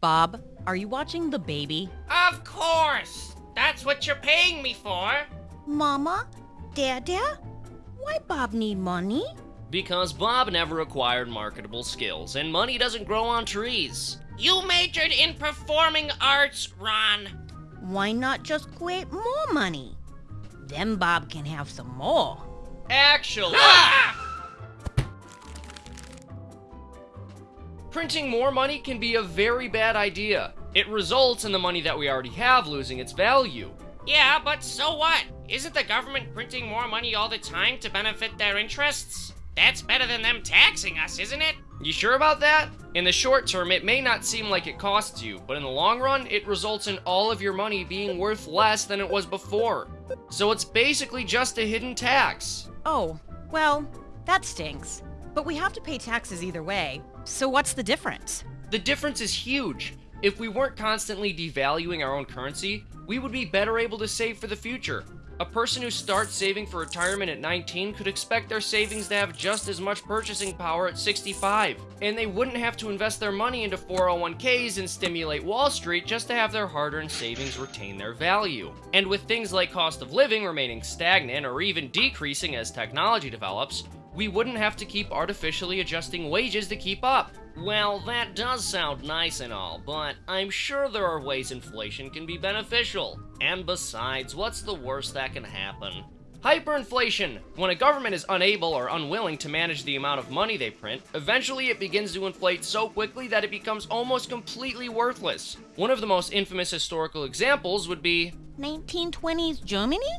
Bob, are you watching the baby? Of course! That's what you're paying me for. Mama? Dada? Why Bob need money? Because Bob never acquired marketable skills, and money doesn't grow on trees. You majored in performing arts, Ron. Why not just create more money? Then Bob can have some more. Actually, printing more money can be a very bad idea. It results in the money that we already have losing its value. Yeah, but so what? Isn't the government printing more money all the time to benefit their interests? That's better than them taxing us, isn't it? You sure about that? In the short term, it may not seem like it costs you, but in the long run, it results in all of your money being worth less than it was before. So it's basically just a hidden tax. Oh, well, that stinks. But we have to pay taxes either way. So what's the difference? The difference is huge. If we weren't constantly devaluing our own currency, we would be better able to save for the future. A person who starts saving for retirement at 19 could expect their savings to have just as much purchasing power at 65, and they wouldn't have to invest their money into 401ks and stimulate Wall Street just to have their hard earned savings retain their value. And with things like cost of living remaining stagnant or even decreasing as technology develops, we wouldn't have to keep artificially adjusting wages to keep up. Well, that does sound nice and all, but I'm sure there are ways inflation can be beneficial. And besides, what's the worst that can happen? Hyperinflation! When a government is unable or unwilling to manage the amount of money they print, eventually it begins to inflate so quickly that it becomes almost completely worthless. One of the most infamous historical examples would be 1920s Germany?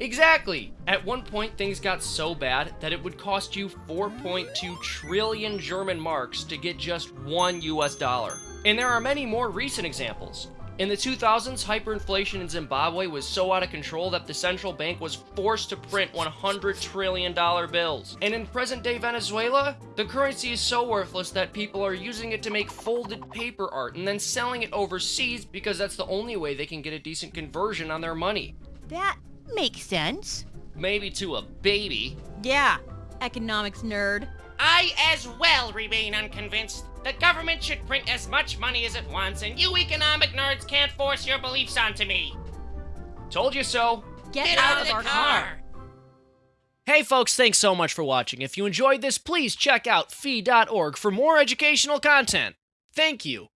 Exactly! At one point, things got so bad that it would cost you 4.2 trillion German marks to get just one US dollar. And there are many more recent examples. In the 2000s, hyperinflation in Zimbabwe was so out of control that the central bank was forced to print $100 trillion bills. And in present day Venezuela, the currency is so worthless that people are using it to make folded paper art and then selling it overseas because that's the only way they can get a decent conversion on their money. That makes sense. Maybe to a baby. Yeah, economics nerd. I as well remain unconvinced. The government should print as much money as it wants, and you economic nerds can't force your beliefs onto me. Told you so. Get, out, of, our car. Hey folks, thanks so much for watching. If you enjoyed this, please check out fee.org for more educational content. Thank you.